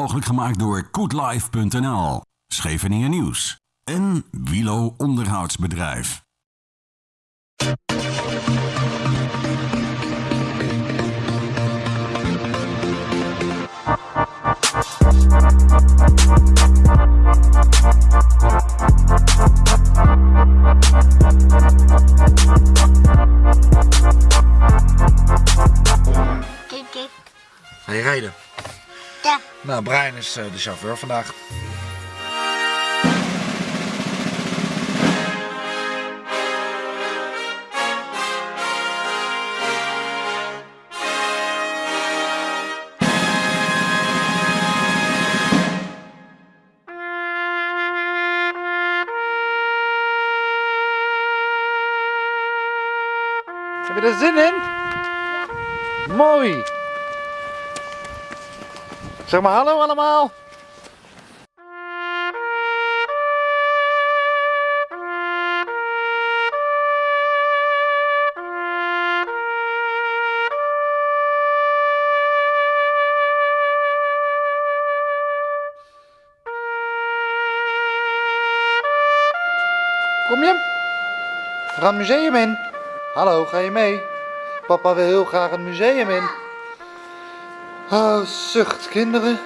Mogelijk gemaakt door koetlife.nl, Scheveningen Nieuws en Wilo Onderhoudsbedrijf. Ga je rijden? Nou, Brian is eh, de chauffeur vandaag. Heb je er zin in? Mooi! Zeg maar hallo allemaal! Kom je? We gaan het museum in. Hallo, ga je mee? Papa wil heel graag het museum in. Oh, zucht, kinderen.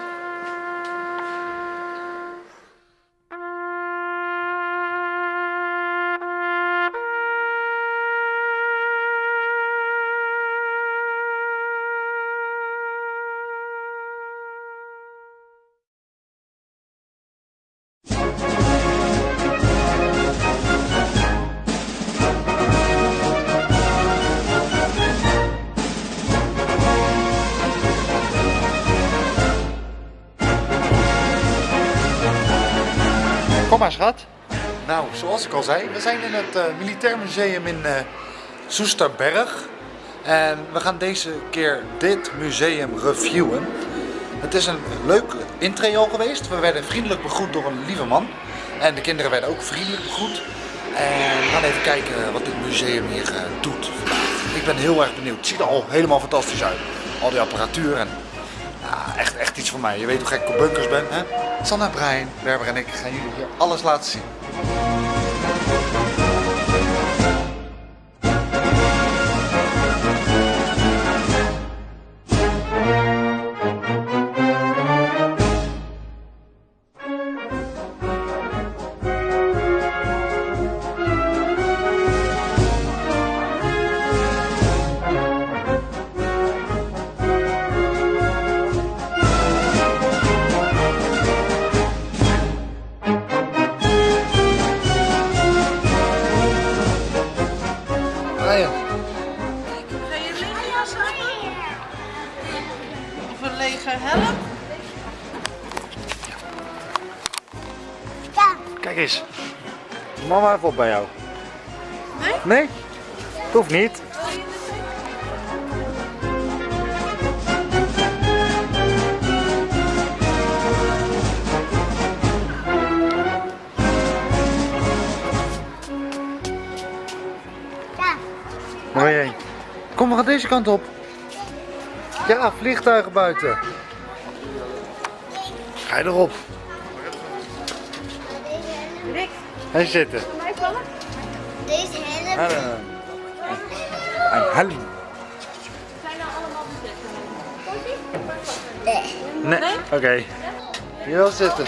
Kom maar, schat. Nou, zoals ik al zei, we zijn in het eh, Militair Museum in eh Soesterberg. En we gaan deze keer dit museum reviewen. Het is een leuk intree al geweest. We werden vriendelijk begroet door een lieve man. En de kinderen werden ook vriendelijk begroet. En we gaan even kijken wat dit museum hier eh, doet. Ik ben heel erg benieuwd. Het ziet er al helemaal fantastisch uit. Al die apparatuur en echt, echt iets voor mij. Je weet hoe gek ik op bunkers ben, hè? Sanna, Brian, Berber en ik gaan jullie hier alles laten zien. Helm? Ja. kijk eens. Mama even op bij jou. Nee? Nee? Het hoeft niet. Heen? Kom, we gaan deze kant op. Ja, vliegtuigen buiten. Ga je erop. Rick, Hij zitten. mij vallen? Deze helm. Een helm. Zijn nou allemaal bezet? Nee. Nee. Oké. Hier wel zitten.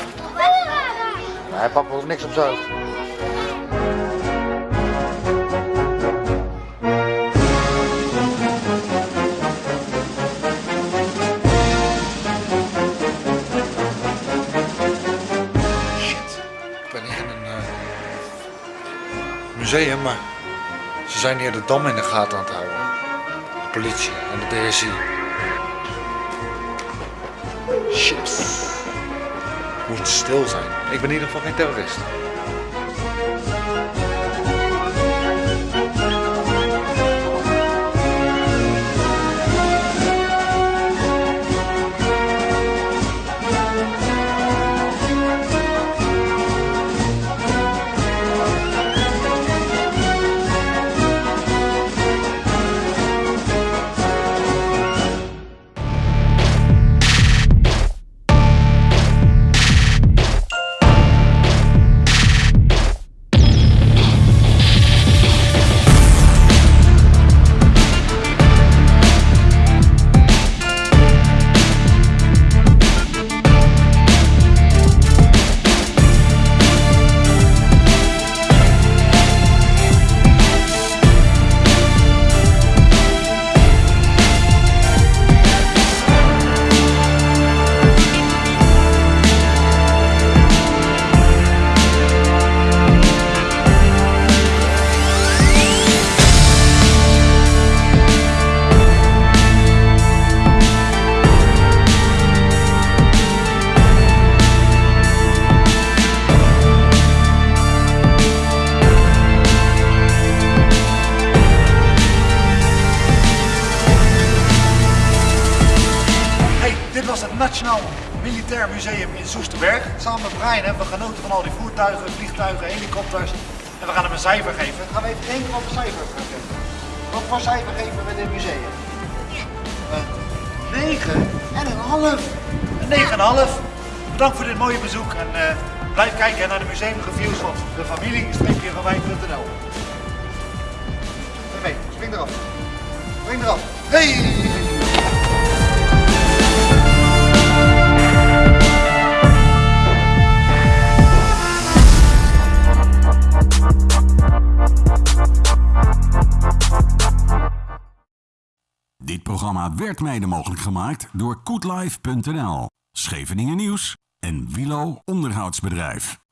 Nee, papa hoeft niks op zo. Museum, maar ze zijn hier de dam in de gaten aan het houden. De politie en de DSI. Shit. Moet stil zijn. Ik ben in ieder geval geen terrorist. Nationaal Militair Museum in Soesterberg. Samen met Brian hebben we genoten van al die voertuigen, vliegtuigen, helikopters. En we gaan hem een cijfer geven. Gaan we even denken wat cijfer. Wat voor cijfer geven we dit museum? Een 9 en een half. Een 9,5. Bedankt voor dit mooie bezoek en eh, blijf kijken naar de museumreviews van de. Oké, spring eraf. Spring eraf. Hey! Programma werd mede mogelijk gemaakt door koetlife.nl, Scheveningen Nieuws en Wilo Onderhoudsbedrijf.